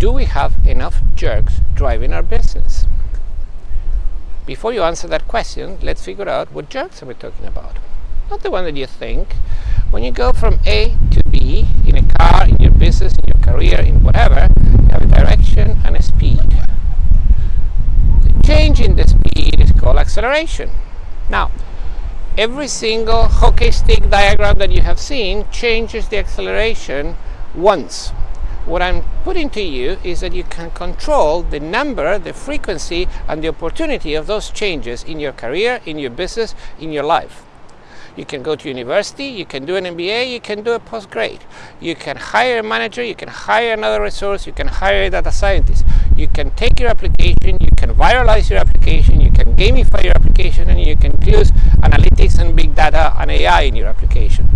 do we have enough jerks driving our business? Before you answer that question, let's figure out what jerks are we talking about. Not the one that you think. When you go from A to B in a car, in your business, in your career, in whatever, you have a direction and a speed. The change in the speed is called acceleration. Now, every single hockey stick diagram that you have seen changes the acceleration once. What I'm putting to you is that you can control the number, the frequency, and the opportunity of those changes in your career, in your business, in your life. You can go to university, you can do an MBA, you can do a postgrad. You can hire a manager, you can hire another resource, you can hire a data scientist. You can take your application, you can viralize your application, you can gamify your application, and you can use analytics and big data and AI in your application.